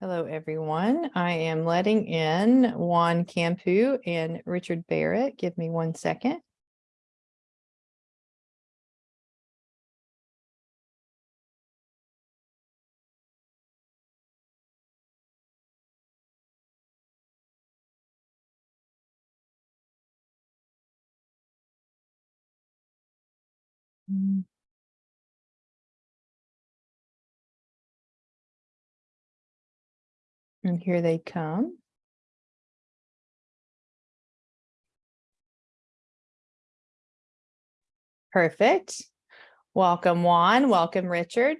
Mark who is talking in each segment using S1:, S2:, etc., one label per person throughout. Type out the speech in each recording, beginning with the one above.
S1: Hello, everyone. I am letting in Juan Campu and Richard Barrett. Give me one second. And here they come. Perfect. Welcome, Juan. Welcome, Richard.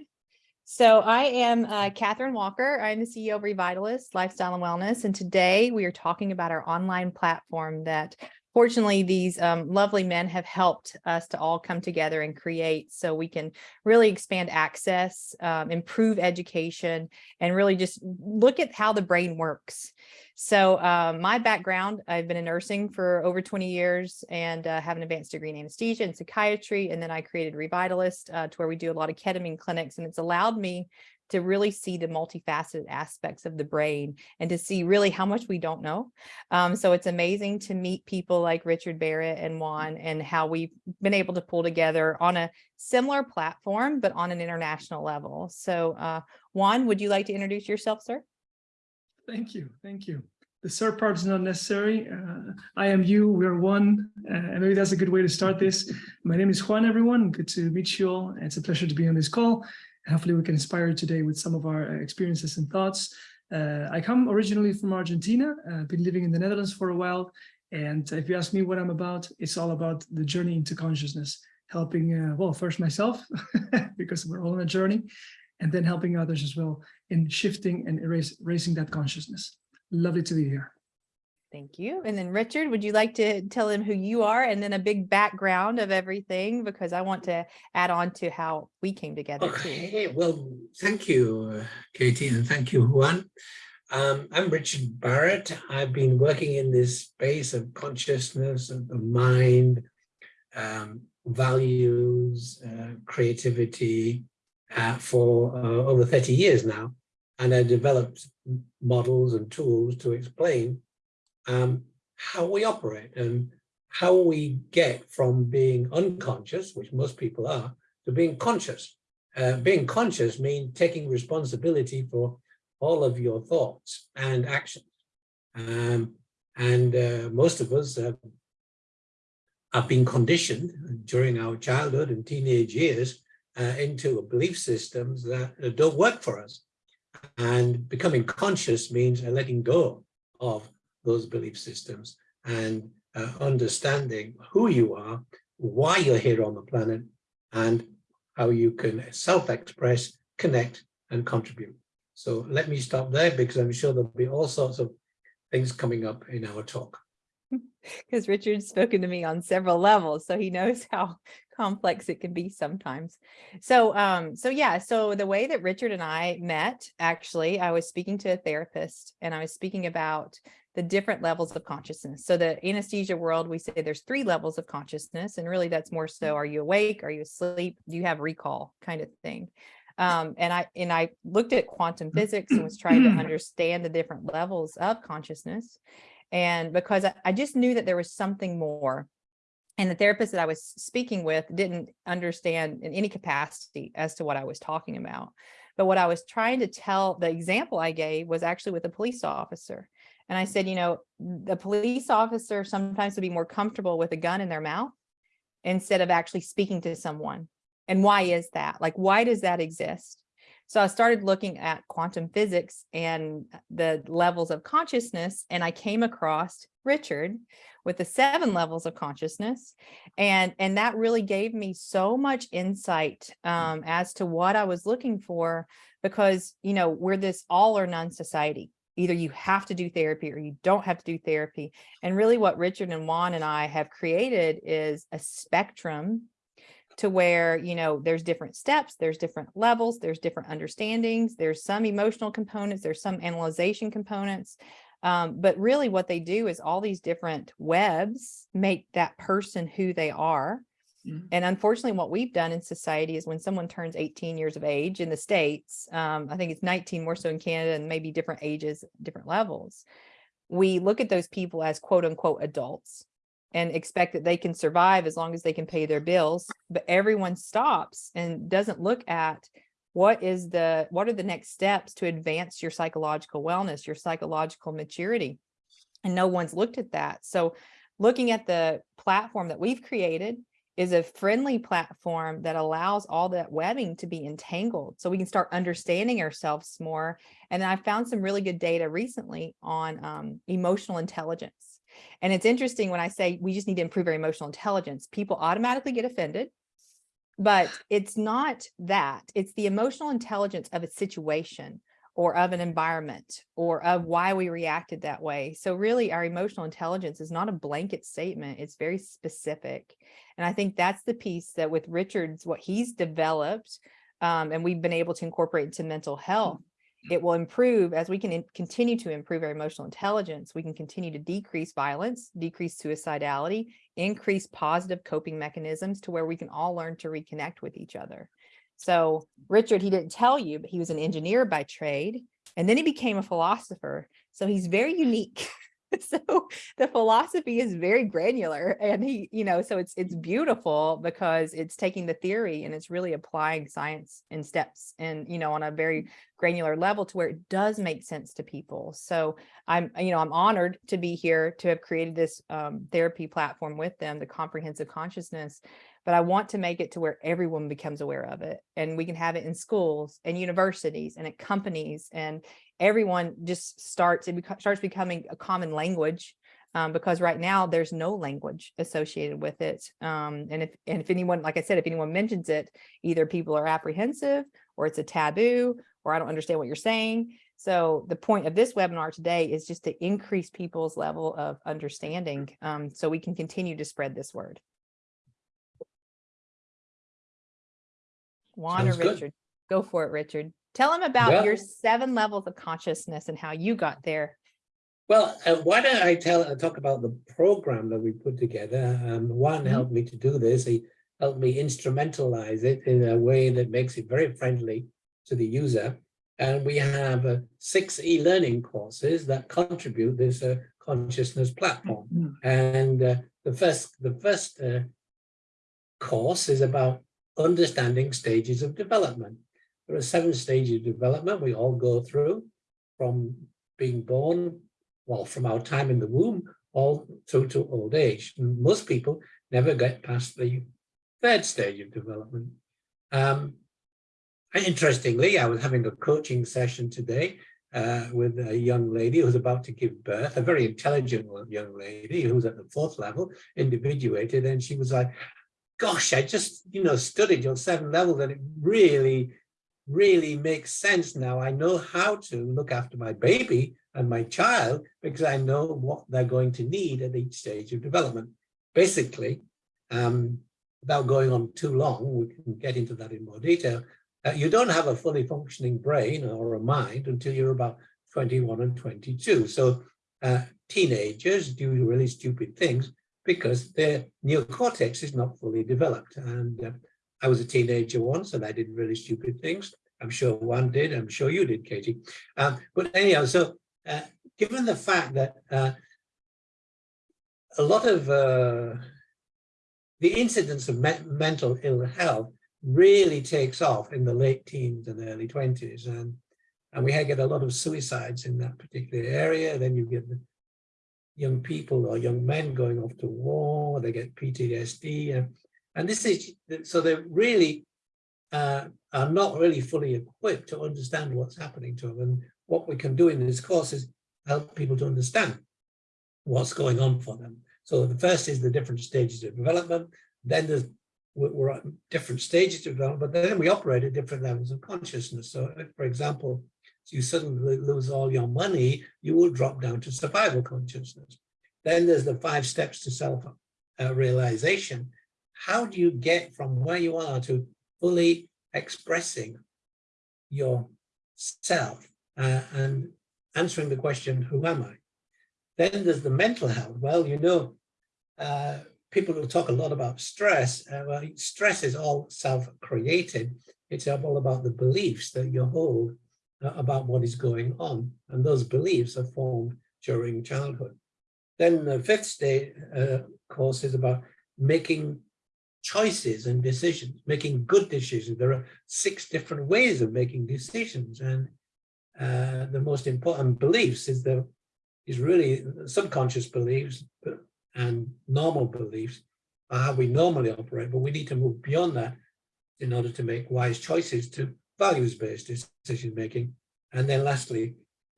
S1: So I am uh, Kathryn Walker. I'm the CEO of Revitalist Lifestyle and Wellness. And today we are talking about our online platform that fortunately, these um, lovely men have helped us to all come together and create so we can really expand access, um, improve education, and really just look at how the brain works. So um, my background, I've been in nursing for over 20 years and uh, have an advanced degree in anesthesia and psychiatry. And then I created Revitalist uh, to where we do a lot of ketamine clinics and it's allowed me to really see the multifaceted aspects of the brain and to see really how much we don't know. Um, so it's amazing to meet people like Richard Barrett and Juan and how we've been able to pull together on a similar platform, but on an international level. So uh, Juan, would you like to introduce yourself, sir?
S2: Thank you. Thank you. The sir part is not necessary. Uh, I am you, we are one. Uh, and maybe that's a good way to start this. My name is Juan, everyone. Good to meet you all. It's a pleasure to be on this call. Hopefully we can inspire you today with some of our uh, experiences and thoughts. Uh, I come originally from Argentina. I've uh, been living in the Netherlands for a while. And if you ask me what I'm about, it's all about the journey into consciousness, helping, uh, well, first myself, because we're all on a journey, and then helping others as well in shifting and erase, raising that consciousness. Lovely to be here.
S1: Thank you. And then Richard, would you like to tell him who you are and then a big background of everything? Because I want to add on to how we came together
S3: okay,
S1: too.
S3: Well, thank you, uh, Katie, and thank you, Juan. Um, I'm Richard Barrett. I've been working in this space of consciousness, of the mind, um, values, uh, creativity uh, for uh, over 30 years now. And I developed models and tools to explain um, how we operate and how we get from being unconscious, which most people are, to being conscious. Uh, being conscious means taking responsibility for all of your thoughts and actions. Um, and uh, most of us uh, have been conditioned during our childhood and teenage years uh, into belief systems that don't work for us. And becoming conscious means letting go of those belief systems and uh, understanding who you are, why you're here on the planet, and how you can self-express, connect, and contribute. So let me stop there because I'm sure there'll be all sorts of things coming up in our talk.
S1: Because Richard's spoken to me on several levels, so he knows how complex it can be sometimes. So, um, so yeah, so the way that Richard and I met, actually, I was speaking to a therapist and I was speaking about the different levels of consciousness. So the anesthesia world, we say there's three levels of consciousness, and really that's more so, are you awake? Are you asleep? Do you have recall kind of thing? Um, and I and I looked at quantum physics and was trying to understand the different levels of consciousness. And because I, I just knew that there was something more. And the therapist that I was speaking with didn't understand in any capacity as to what I was talking about. But what I was trying to tell, the example I gave was actually with a police officer. And I said, you know, the police officer sometimes would be more comfortable with a gun in their mouth instead of actually speaking to someone. And why is that? Like, why does that exist? So I started looking at quantum physics and the levels of consciousness, and I came across Richard with the seven levels of consciousness. And, and that really gave me so much insight um, as to what I was looking for, because, you know, we're this all or none society either you have to do therapy or you don't have to do therapy. And really what Richard and Juan and I have created is a spectrum to where, you know, there's different steps, there's different levels, there's different understandings, there's some emotional components, there's some analyzation components. Um, but really what they do is all these different webs make that person who they are.
S2: Mhm.
S1: And unfortunately, what we've done in society is when someone turns 18 years of age in the States, um, I think it's 19 more so in Canada and maybe different ages, different levels. We look at those people as quote unquote adults and expect that they can survive as long as they can pay their bills. But everyone stops and doesn't look at what is the, what are the next steps to advance your psychological wellness, your psychological maturity? And no one's looked at that. So looking at the platform that we've created is a friendly platform that allows all that webbing to be entangled so we can start understanding ourselves more. And I found some really good data recently on um, emotional intelligence. And it's interesting when I say we just need to improve our emotional intelligence, people automatically get offended. But it's not that, it's the emotional intelligence of a situation or of an environment or of why we reacted that way. So really our emotional intelligence is not a blanket statement. It's very specific. And I think that's the piece that with Richard's, what he's developed um, and we've been able to incorporate into mental health, it will improve as we can continue to improve our emotional intelligence. We can continue to decrease violence, decrease suicidality, increase positive coping mechanisms to where we can all learn to reconnect with each other. So Richard, he didn't tell you, but he was an engineer by trade, and then he became a philosopher. So he's very unique. so the philosophy is very granular and he, you know, so it's it's beautiful because it's taking the theory and it's really applying science in steps and, you know, on a very granular level to where it does make sense to people. So I'm, you know, I'm honored to be here to have created this um, therapy platform with them, the comprehensive consciousness but I want to make it to where everyone becomes aware of it. And we can have it in schools and universities and at companies and everyone just starts, it starts becoming a common language um, because right now there's no language associated with it. Um, and if and if anyone, like I said, if anyone mentions it, either people are apprehensive or it's a taboo or I don't understand what you're saying. So the point of this webinar today is just to increase people's level of understanding um, so we can continue to spread this word. Juan or
S3: Sounds good.
S1: Richard? Go for it, Richard. Tell them about your seven levels of consciousness and how you got there.
S3: Well, uh, why don't I tell, uh, talk about the program that we put together? Um, Juan
S1: Mhm.
S3: helped me to do this. He helped me instrumentalize it in a way that makes it very friendly to the user. And we have uh, six e-learning courses that contribute this uh, consciousness platform.
S2: Mm.
S3: And uh, the first, the first uh, course is about understanding stages of development. There are seven stages of development we all go through from being born, well, from our time in the womb, all through to old age. Most people never get past the third stage of development. Um, interestingly, I was having a coaching session today uh, with a young lady who was about to give birth, a very intelligent young lady who was at the fourth level, individuated, and she was like, gosh, I just, you know, studied your seven levels and it really, really makes sense now. I know how to look after my baby and my child because I know what they're going to need at each stage of development. Basically, um, without going on too long, we can get into that in more detail. Uh, you don't have a fully functioning brain or a mind until you're about 21 and 22. So uh, teenagers do really stupid things because their neocortex is not fully developed. And uh, I was a teenager once and I did really stupid things. I'm sure Juan did. I'm sure you did, Katie. Um, but anyhow, so uh, given the fact that uh, a lot of uh, the incidence of me mental ill health really takes off in the late teens and early 20s. And, and we get a lot of suicides in that particular area. Then you get the young people or young men going off to war, they get PTSD. And, and this is, so they're really uh, are not really fully equipped to understand what's happening to them. And what we can do in this course is help people to understand what's going on for them. So the first is the different stages of development. Then there's we're at different stages of development, but then we operate at different levels of consciousness. So if, for example, you suddenly lose all your money, you will drop down to survival consciousness. Then there's the five steps to self-realization. How do you get from where you are to fully expressing yourself uh, and answering the question, who am I? Then there's the mental health. Well, you know, uh, people will talk a lot about stress. Uh, well, stress is all self-created. It's all about the beliefs that you hold uh, about what is going on. And those beliefs are formed during childhood. Then the fifth stage uh, course is about making choices and decisions, making good decisions. There are six different ways of making decisions. And uh, the most important beliefs is the is really subconscious beliefs and normal beliefs are how we normally operate, but we need to move beyond that in order to make wise choices to values-based decision making. And then lastly,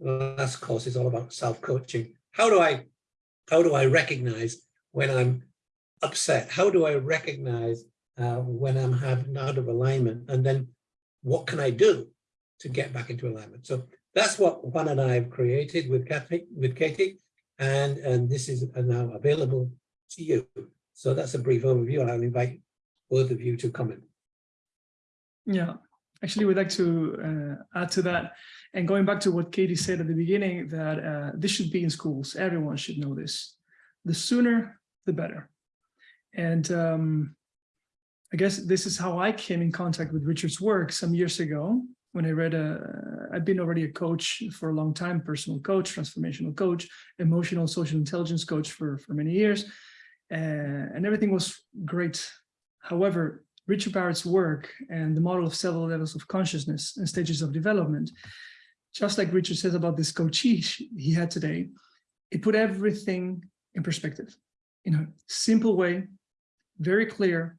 S3: the last course is all about self-coaching. How do I how do I recognize when I'm upset? How do I recognize uh, when I'm having out of alignment? And then what can I do to get back into alignment? So that's what Juan and I have created with Katie, with Katie, and, and this is now available to you. So that's a brief overview, and I'll invite both of you to comment.
S2: Yeah, actually, we'd like to uh, add to that. And going back to what Katie said at the beginning, that uh, this should be in schools. Everyone should know this. The sooner, the better. And um, I guess this is how I came in contact with Richard's work some years ago when I read a, I've been already a coach for a long time, personal coach, transformational coach, emotional social intelligence coach for, for many years. Uh, and everything was great. However, Richard Barrett's work and the model of several levels of consciousness and stages of development, just like Richard says about this coachee he had today, it put everything in perspective in a simple way, very clear,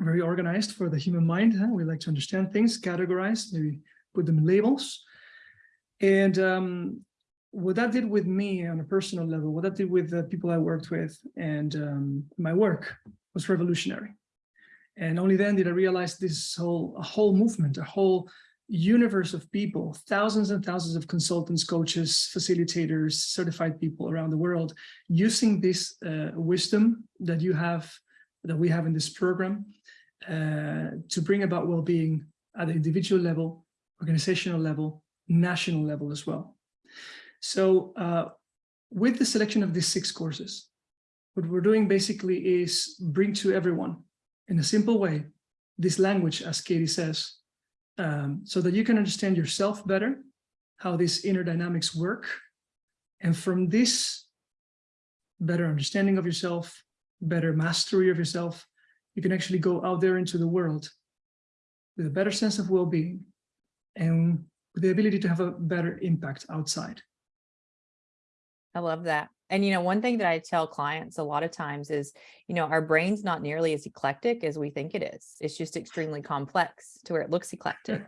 S2: very organized for the human mind. Huh? We like to understand things, categorize, maybe put them in labels. And um, what that did with me on a personal level, what that did with the people I worked with and um, my work was revolutionary. And only then did I realize this whole a whole movement, a whole universe of people, thousands and thousands of consultants, coaches, facilitators, certified people around the world, using this uh, wisdom that you have, that we have in this program, uh, to bring about well-being at the individual level, organizational level, national level as well. So uh, with the selection of these six courses, what we're doing basically is bring to everyone in a simple way, this language, as Katie says, um, so that you can understand yourself better, how these inner dynamics work. And from this better understanding of yourself, better mastery of yourself, you can actually go out there into the world with a better sense of well-being and with the ability to have a better impact outside.
S1: I love that. And, you know, one thing that I tell clients a lot of times is, you know, our brain's not nearly as eclectic as we think it is. It's just extremely complex to where it looks eclectic.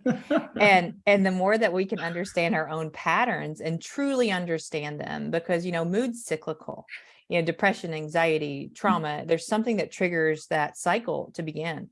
S1: and, and the more that we can understand our own patterns and truly understand them, because, you know, mood's cyclical, you know, depression, anxiety, mm. trauma, there's something that triggers that cycle to begin.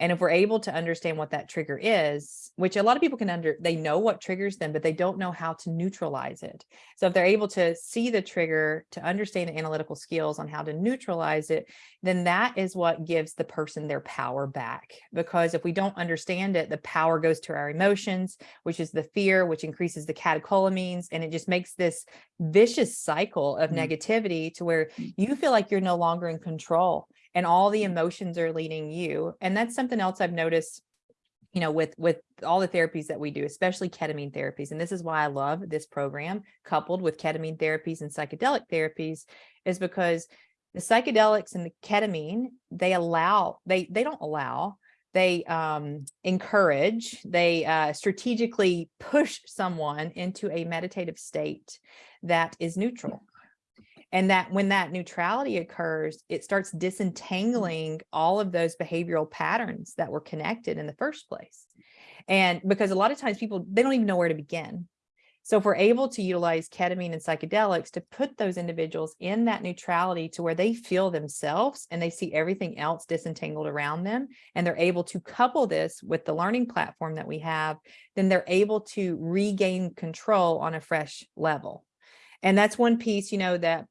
S1: And if we're able to understand what that trigger is, which a lot of people can under, they know what triggers them, but they don't know how to neutralize it. So if they're able to see the trigger, to understand the analytical skills on how to neutralize it, then that is what gives the person their power back. Because if we don't understand it, the power goes to our emotions, which is the fear, which increases the catecholamines. And it just makes this vicious cycle of mm. negativity to where you feel like you're no longer in control and all the emotions are leading you. And that's something else I've noticed, you know, with, with all the therapies that we do, especially ketamine therapies. And this is why I love this program coupled with ketamine therapies and psychedelic therapies is because the psychedelics and the ketamine, they allow, they, they don't allow, they um, encourage, they uh, strategically push someone into a meditative state that is neutral and that when that neutrality occurs, it starts mm. disentangling all of those behavioral patterns that were connected in the first place. And because a lot of times people, they don't even know where to begin. So if we're able to utilize ketamine and psychedelics to put those individuals in that neutrality to where they feel themselves and they see everything else disentangled around them, and they're able to couple this with the learning platform that we have, then they're able to regain control on a fresh level. And that's one piece, you know, that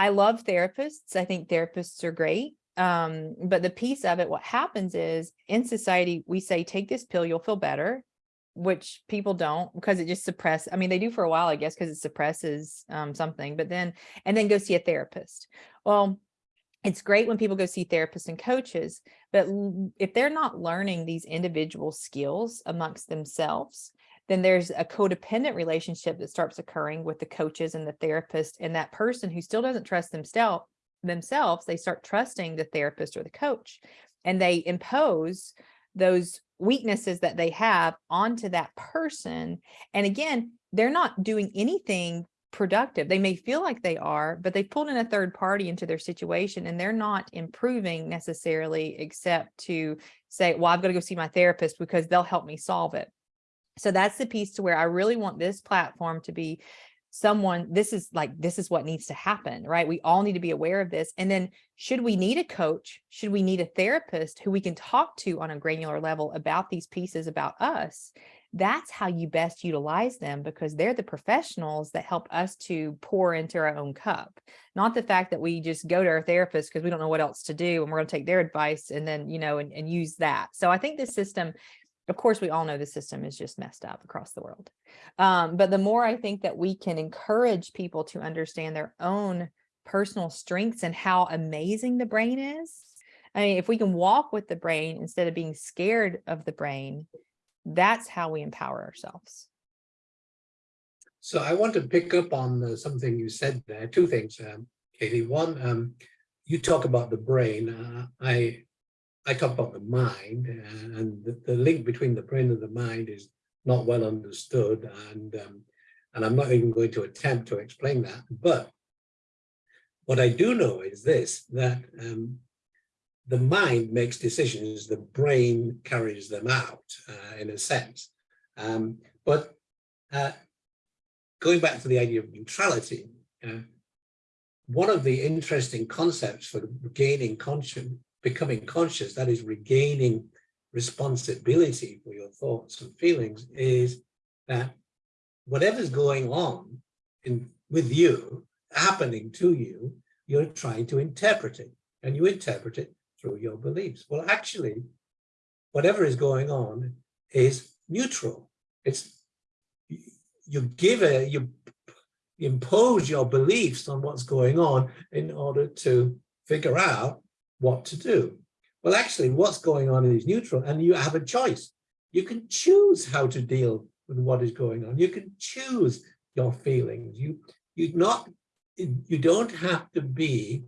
S1: I love therapists. I think therapists are great. Um, but the piece of it, what happens is in society, we say, take this pill, you'll feel better, which people don't because it just suppress. I mean, they do for a while, I guess, because it suppresses um, something, but then, and then go see a therapist. Well, it's great when people go see therapists and coaches, but if they're not learning these individual skills amongst themselves, then there's a codependent relationship that starts occurring with the coaches and the therapist and that person who still doesn't trust themselves themselves, they start trusting the therapist or the coach and they impose those weaknesses that they have onto that person. And again, they're not doing anything productive. They may feel like they are, but they pulled in a third party into their situation and they're not improving necessarily except to say, well, I've got to go see my therapist because they'll help me solve it. So that's the piece to where I really want this platform to be someone, this is like, this is what needs to happen, right? We all need to be aware of this. And then should we need a coach? Should we need a therapist who we can talk to on a granular level about these pieces about us? That's how you best utilize them because they're the professionals that help us to pour into our own cup. Not the fact that we just go to our therapist because we don't know what else to do and we're going to take their advice and then, you know, and, and use that. So I think this system of course, we all know the system is just messed up across the world. Um, but the more I think that we can encourage people to understand their own personal strengths and how amazing the brain is. I mean, if we can walk with the brain instead of being scared of the brain, that's how we empower ourselves.
S3: So I want to pick up on something you said there, two things, um, Katie. One, um, you talk about the brain. Uh, I I talk about the mind uh, and the, the, link between the brain and the mind is not well understood. And, um, and I'm not even going to attempt to explain that. But what I do know is this, that um, the mind makes decisions, the brain carries them out uh, in a sense. Um, but uh, going back to the idea of neutrality, uh, one of the interesting concepts for gaining conscience becoming conscious, that is regaining responsibility for your thoughts and feelings, is that whatever's going on in with you, happening to you, you're trying to interpret it, and you interpret it through your beliefs. Well, actually, whatever is going on is neutral. It's you give a you impose your beliefs on what's going on in order to figure out what to do. Well, actually, what's going on is neutral and you have a choice. You can choose how to deal with what is going on. You can choose your feelings. You, you not, you don't have to be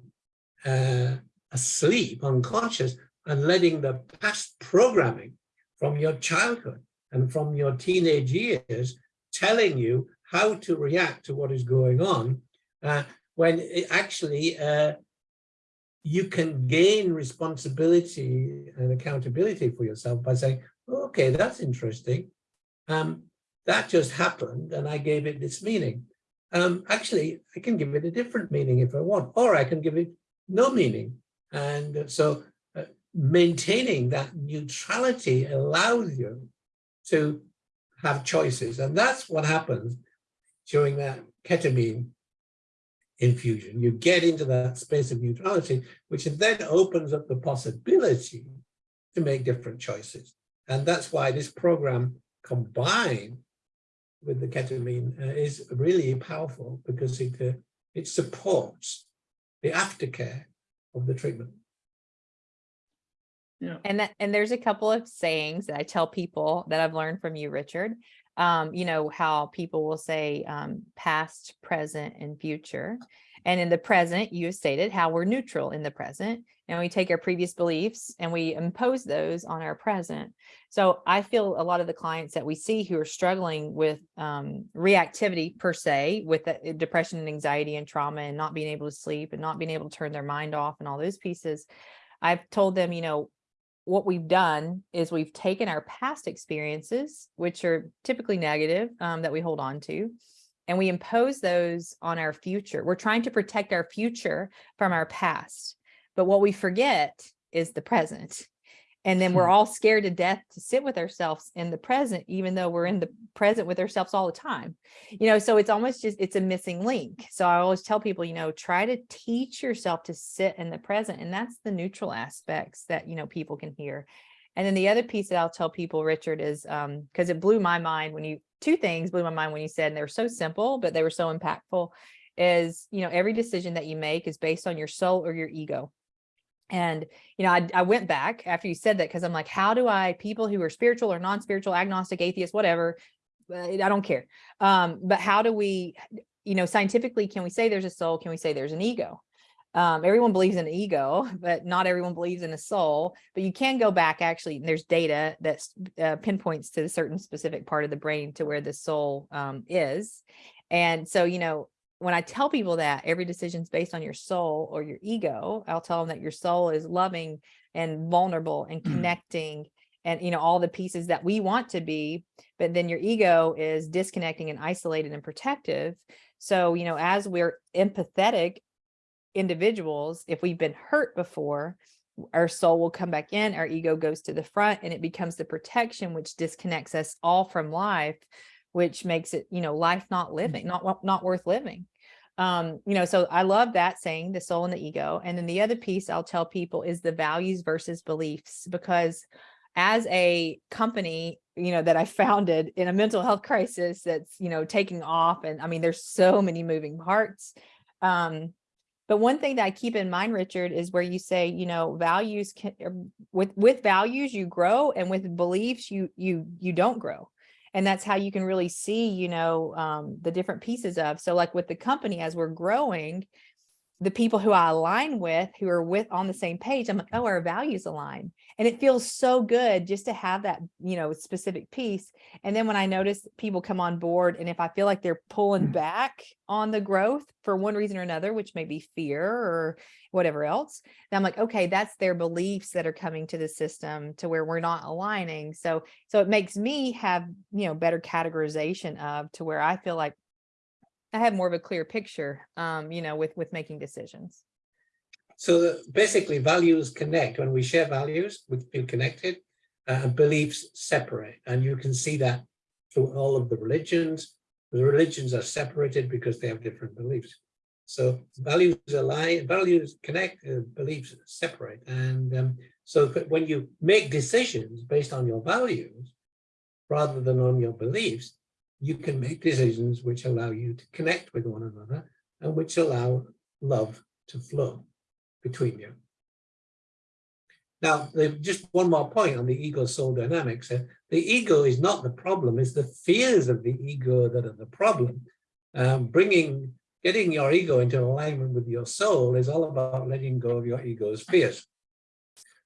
S3: uh, asleep, unconscious, and letting the past programming from your childhood and from your teenage years telling you how to react to what is going on uh, when it actually uh, you can gain responsibility and accountability for yourself by saying, okay, that's interesting. Um, that just happened and I gave it this meaning. Um, actually, I can give it a different meaning if I want, or I can give it no meaning. And so uh, maintaining that neutrality allows you to have choices. And that's what happens during that ketamine infusion. You get into that space of neutrality, which then opens up the possibility to make different choices. And that's why this program combined with the ketamine uh, is really powerful because it, uh, it supports the aftercare of the treatment.
S2: Yeah.
S1: And that, and there's a couple of sayings that I tell people that I've learned from you, Richard. Um, you know, how people will say um, past, present, and future. And in the present, you stated how we're neutral in the present and we take our previous beliefs and we impose those on our present. So I feel a lot of the clients that we see who are struggling with um, reactivity per se, with uh, depression and anxiety and trauma and not being able to sleep and not being able to turn their mind off and all those pieces. I've told them, you know, what we've done is we've taken our past experiences, which are typically negative, um, that we hold on to, and we impose those on our future. We're trying to protect our future from our past. But what we forget is the present. And then we're
S2: Hmm.
S1: all scared to death to sit with ourselves in the present, even though we're in the present with ourselves all the time. You know, so it's almost just, it's a missing link. So I always tell people, you know, try to teach yourself to sit in the present. And that's the neutral aspects that, you know, people can hear. And then the other piece that I'll tell people, Richard, is um, because it blew my mind when you, two things blew my mind when you said, and they were so simple, but they were so impactful, is, you know, every decision that you make is based on your soul or your ego. And, you know, I, I went back after you said that because I'm like, how do I, people who are spiritual or non-spiritual, agnostic, atheist, whatever, uh, I don't care. Um, but how do we, you know, scientifically, can we say there's a soul? Can we say there's an ego? Um, everyone believes in ego, but not everyone believes in a soul. But you can go back actually, there's data that uh, pinpoints to a certain specific part of the brain to where the soul um, is. And so, you know, when I tell people that every decision is based on your soul or your ego, I'll tell them that your soul is loving and vulnerable and
S2: Mm.
S1: connecting and, you know, all the pieces that we want to be, but then your ego is disconnecting and isolated and protective. So, you know, as we're empathetic individuals, if we've been hurt before, our soul will come back in, our ego goes to the front and it becomes the protection, which disconnects us all from life, which makes it, you know, life not living, not, not worth living. Um, you know, so I love that saying the soul and the ego. And then the other piece I'll tell people is the values versus beliefs, because as a company, you know, that I founded in a mental health crisis that's, you know, taking off. And I mean, there's so many moving parts. Um, but one thing that I keep in mind, Richard, is where you say, you know, values can er, with with values you grow and with beliefs you you you don't grow. And that's how you can really see, you know, um, the different pieces of. So like with the company, as we're growing, the people who I align with, who are with on the same page, I'm like, oh, our values align. And it feels so good just to have that, you know, specific piece. And then when I notice people come on board and if I feel like they're pulling
S2: Mm.
S1: back on the growth for one reason or another, which may be fear or whatever else, then I'm like, okay, that's their beliefs that are coming to the system to where we're not aligning. So, so it makes me have, you know, better categorization of to where I feel like I have more of a clear picture, um, you know, with, with making decisions.
S3: So that basically values connect. When we share values, we feel connected uh, and beliefs separate. And you can see that through all of the religions. The religions are separated because they have different beliefs. So values align, values connect, uh, beliefs separate. And um, so when you make decisions based on your values, rather than on your beliefs, you can make decisions which allow you to connect with one another and which allow love to flow between you. Now, just one more point on the ego soul dynamics. uh, The ego is not the problem, it's the fears of the ego that are the problem. Um, bringing, getting your ego into alignment with your soul is all about letting go of your ego's fears.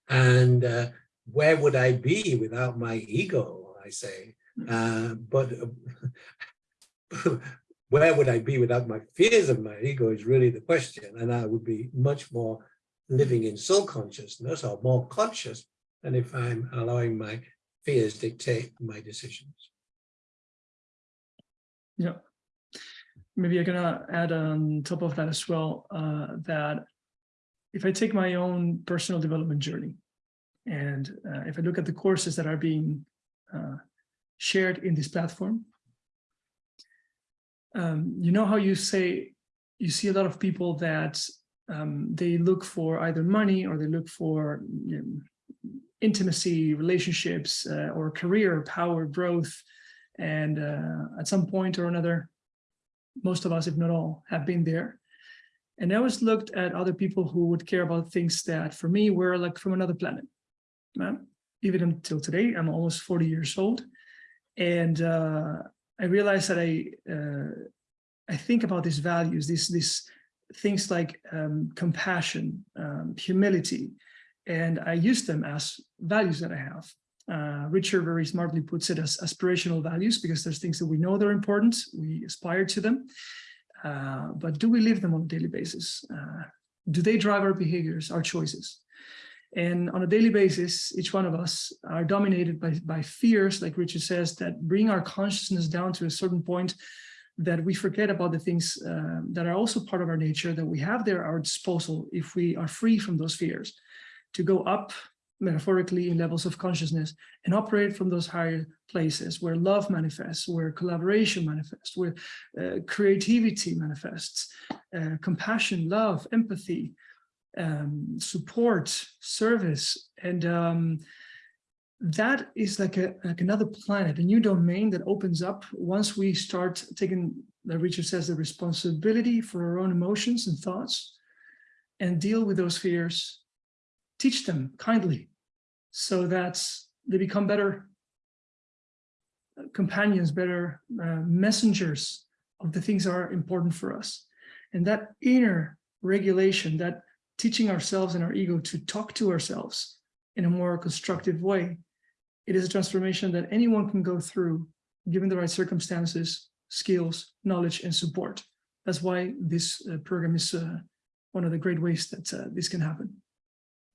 S3: And uh, where would I be without my ego, I say. Uh, but uh, where would I be without my fears of my ego is really the question. And I would be much more living in soul consciousness or more conscious than if I'm allowing my fears dictate my decisions.
S2: Yeah. Maybe I can add on top of that as well, uh, that if I take my own personal development journey, and uh, if I look at the courses that are being uh, shared in this platform, um, you know how you say, you see a lot of people that um, they look for either money or they look for you know, intimacy, relationships, uh, or career, power, growth, and uh, at some point or another, most of us, if not all, have been there. And I always looked at other people who would care about things that for me were like from another planet. Uh, even until today, I'm almost 40 years old. And uh, I realized that I uh, I think about these values, these, these things like um, compassion, um, humility, and I use them as values that I have. Uh, Richard very smartly puts it as aspirational values because there's things that we know they're important, we aspire to them, uh, but do we live them on a daily basis? Uh, do they drive our behaviors, our choices? And on a daily basis, each one of us are dominated by, by fears, like Richard says, that bring our consciousness down to a certain point that we forget about the things uh, that are also part of our nature that we have there at our disposal if we are free from those fears. To go up metaphorically in levels of consciousness and operate from those higher places where love manifests, where collaboration manifests, where uh, creativity manifests, uh, compassion, love, empathy, um, support, service, and um, that is like a like another planet, a new domain that opens up once we start taking, like Richard says, the responsibility for our own emotions and thoughts and deal with those fears teach them kindly so that they become better companions, better uh, messengers of the things that are important for us. And that inner regulation, that teaching ourselves and our ego to talk to ourselves in a more constructive way, it is a transformation that anyone can go through given the right circumstances, skills, knowledge, and support. That's why this uh, program is uh, one of the great ways that uh, this can happen.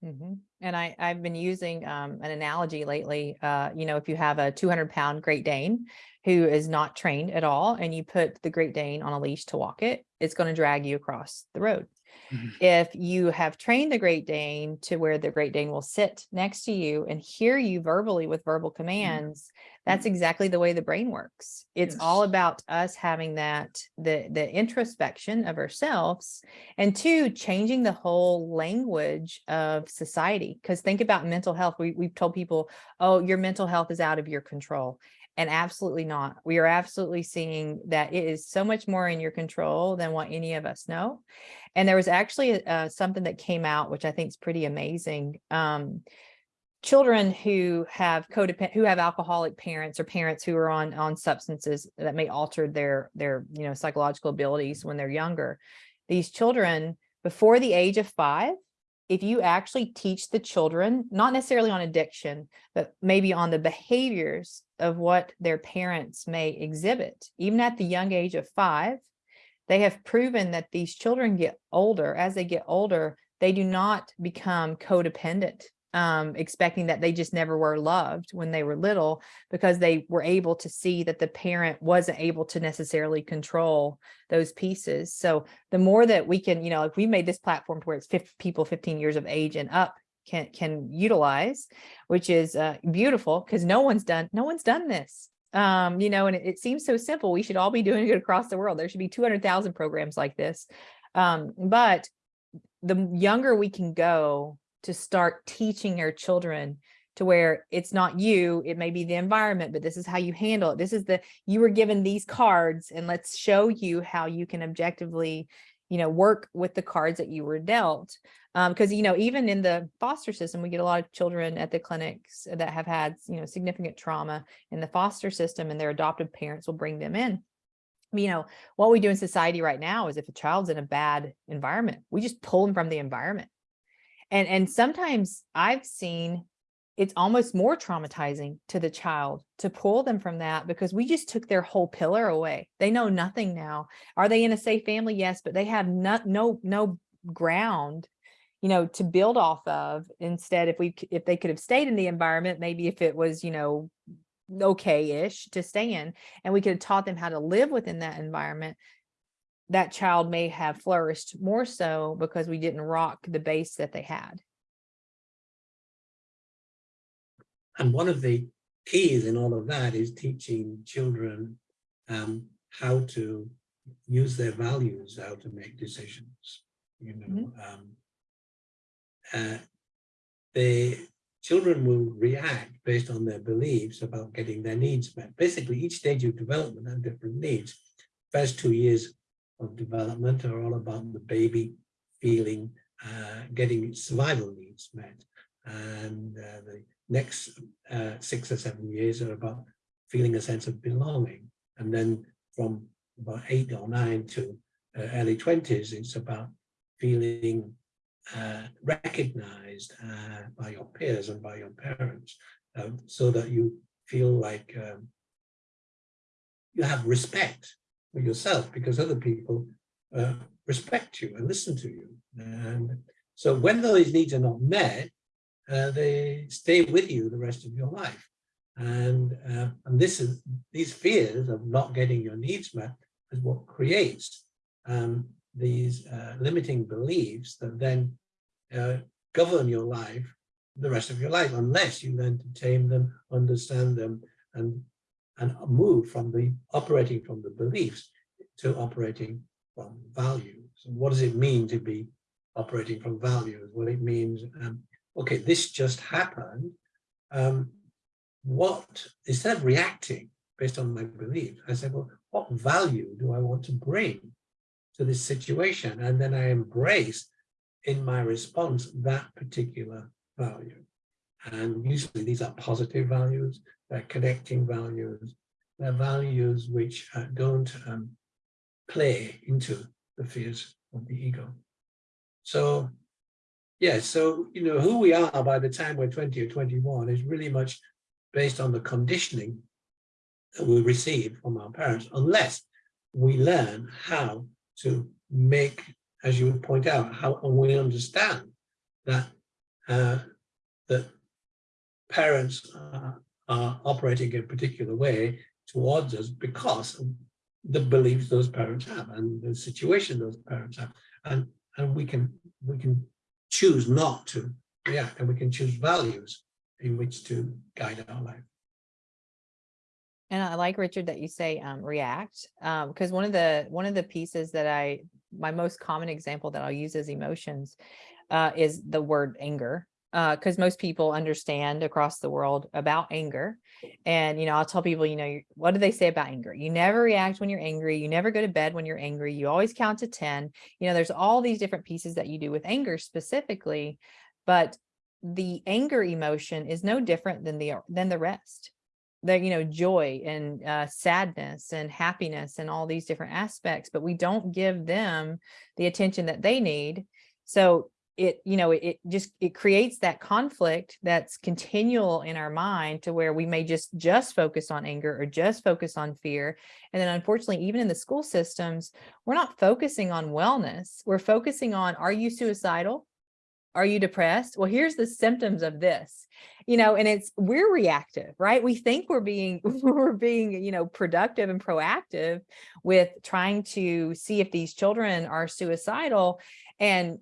S1: Mhm. And I, I've been using um, an analogy lately. Uh, you know, if you have a 200 pound Great Dane who is not trained at all, and you put the Great Dane on a leash to walk it, it's going to drag you across the road.
S2: Mhm.
S1: If you have trained the Great Dane to where the Great Dane will sit next to you and hear you verbally with verbal commands, that's exactly the way the brain works. It's all about us having that, the, the introspection of ourselves and two, changing the whole language of society. Because think about mental health. We, we've told people, oh, your mental health is out of your control. And absolutely not. We are absolutely seeing that it is so much more in your control than what any of us know. And there was actually uh, something that came out, which I think is pretty amazing. Um, children who have codependent, who have alcoholic parents or parents who are on, on substances that may alter their, their, you know, psychological abilities when they're younger. These children before the age of five, if you actually teach the children, not necessarily on addiction, but maybe on the behaviors of what their parents may exhibit, even at the young age of five, they have proven that these children get older. As they get older, they do not become codependent, um, expecting that they just never were loved when they were little because they were able to see that the parent wasn't able to necessarily control those pieces. So the more that we can, you know, if we made this platform to where it's 50 people 15 years of age and up can can utilize, which is uh, beautiful because no one's done no one's done this. Um, you know, and it, it seems so simple. We should all be doing it across the world. There should be 200,000 programs like this. Um, but the younger we can go to start teaching our children to where it's not you, it may be the environment, but this is how you handle it. This is the, you were given these cards and let's show you how you can objectively, you know, work with the cards that you were dealt. Um, because, you know, even in the foster system, we get a lot of children at the clinics that have had, you know, significant trauma in the foster system and their adoptive parents will bring them in you know, what we do in society right now is if a child's in a bad environment, we just pull them from the environment. And, and sometimes I've seen it's almost more traumatizing to the child to pull them from that because we just took their whole pillar away. They know nothing now. Are they in a safe family? Yes, but they have no, no, no ground you know, to build off of instead if we, if they could have stayed in the environment, maybe if it was, you know, okay-ish to stay in, and we could have taught them how to live within that environment, that child may have flourished more so because we didn't rock the base that they had.
S3: And one of the keys in all of that is teaching children um, how to use their values, how to make decisions. You know, um, uh, the children will react based on their beliefs about getting their needs met. Basically, each stage of development has different needs. First two years of development are all about the baby feeling, uh, getting its survival needs met. And uh, the next uh, six or seven years are about feeling a sense of belonging. And then from about eight or nine to uh, early 20s, it's about feeling uh, recognized uh, by your peers and by your parents um, so that you feel like um, you have respect yourself because other people uh, respect you and listen to you. And so when those needs are not met, uh, they stay with you the rest of your life. And, uh, and this is these fears of not getting your needs met is what creates um, these uh, limiting beliefs that then uh, govern your life the rest of your life, unless you learn to tame them, understand them, and and move from the operating from the beliefs to operating from values. And what does it mean to be operating from values? Well, it means, um, okay, this just happened. Um, what instead of reacting based on my beliefs, I said, well, what value do I want to bring to this situation? And then I embrace in my response that particular value. And usually these are positive values, connecting values, values which don't um, play into the fears of the ego. So, yeah, so, you know, who we are by the time we're 20 or 21 is really much based on the conditioning that we receive from our parents, unless we learn how to make, as you would point out, how we understand that uh, that parents uh, operating in a particular way towards us because of the beliefs those parents have and the situation those parents have. And and we can we can choose not to react and we can choose values in which to guide our life.
S1: And I like Richard that you say um, react um, because one of the one of the pieces that I my most common example that I'll use as emotions uh, is the word anger because most people understand across the world about anger. And, you know, I'll tell people, you know, what do they say about anger? You never react when you're angry. You never go to bed when you're angry. You always count to 10. You know, there's all these different pieces that you do with anger specifically, but the anger emotion is no different than the than the rest. The, you know, joy and uh, sadness and happiness and all these different aspects, but we don't give them the attention that they need. So it, you know, it, just, it creates that conflict that's continual in our mind to where we may just, just focus on anger or just focus on fear. And then unfortunately, even in the school systems, we're not focusing on wellness. We're focusing on, are you suicidal? Are you depressed? Well, here's the symptoms of this, you know, and it's, we're reactive, right? We think we're being, we're being, you know, productive and proactive with trying to see if these children are suicidal. And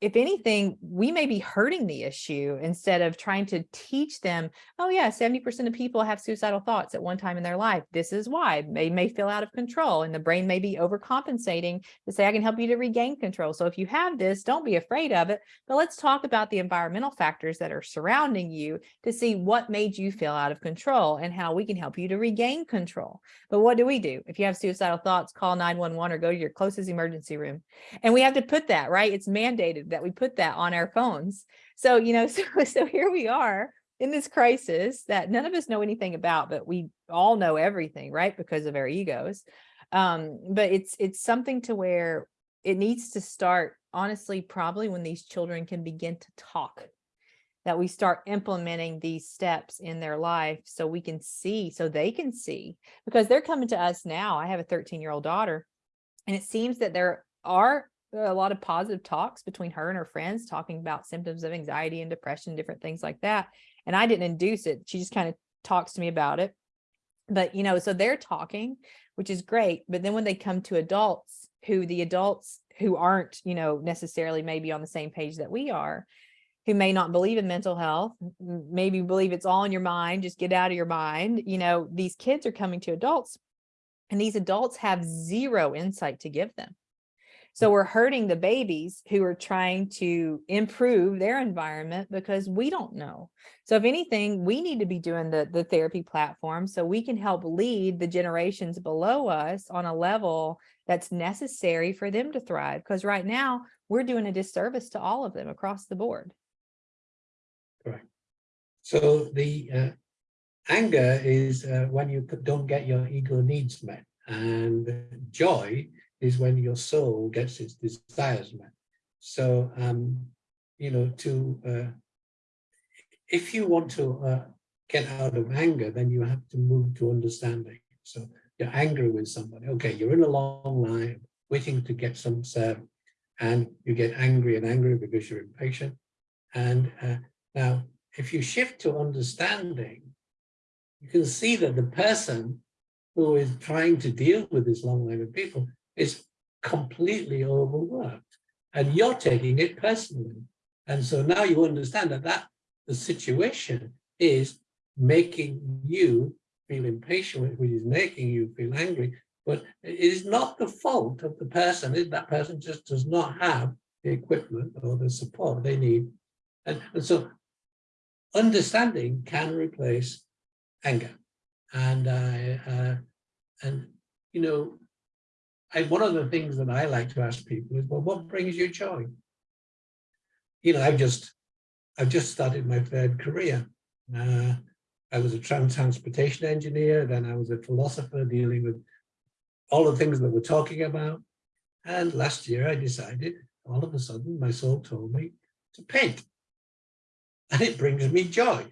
S1: if anything, we may be hurting the issue instead of trying to teach them, oh yeah, 70% of people have suicidal thoughts at one time in their life. This is why they may feel out of control and the brain may be overcompensating to say, I can help you to regain control. So if you have this, don't be afraid of it, but let's talk about the environmental factors that are surrounding you to see what made you feel out of control and how we can help you to regain control. But what do we do? If you have suicidal thoughts, call 911 or go to your closest emergency room. And we have to put that, right? It's mandated that we put that on our phones. So, you know, so, so here we are in this crisis that none of us know anything about, but we all know everything, right? Because of our egos. Um, but it's, it's something to where it needs to start, honestly, probably when these children can begin to talk that we start implementing these steps in their life so we can see, so they can see, because they're coming to us now. I have a 13 year old daughter and it seems that there are a lot of positive talks between her and her friends talking about symptoms of anxiety and depression, different things like that. And I didn't induce it. She just kind of talks to me about it. But, you know, so they're talking, which is great. But then when they come to adults who the adults who aren't, you know, necessarily maybe on the same page that we are, who may not believe in mental health, maybe believe it's all in your mind, just get out of your mind. You know, these kids are coming to adults and these adults have zero insight to give them. So we're hurting the babies who are trying to improve their environment because we don't know. So if anything, we need to be doing the, the therapy platform so we can help lead the generations below us on a level that's necessary for them to thrive. Because right now we're doing a disservice to all of them across the board.
S3: so the uh, anger is uh, when you don't get your ego needs met and joy is when your soul gets its desires met. So, um, you know, to, uh, if you want to uh, get out of anger, then you have to move to understanding. So you're angry with somebody. Okay, you're in a long line waiting to get some and you get angry and angry because you're impatient. And uh, now, if you shift to understanding, you can see that the person who is trying to deal with this long line of people is completely overworked and you're taking it personally. And so now you understand that, that the situation is making you feel impatient, which is making you feel angry, but it is not the fault of the person. That person just does not have the equipment or the support they need. And, and so understanding can replace anger. And, uh, uh, and you know, I, one of the things that I like to ask people is, well, what brings you joy? you know, I've just, I've just started my third career. Uh, I was a trans transportation engineer, then I was a philosopher dealing with all the things that we're talking about. And last year I decided, all of a sudden, my soul told me to paint. And it brings me joy.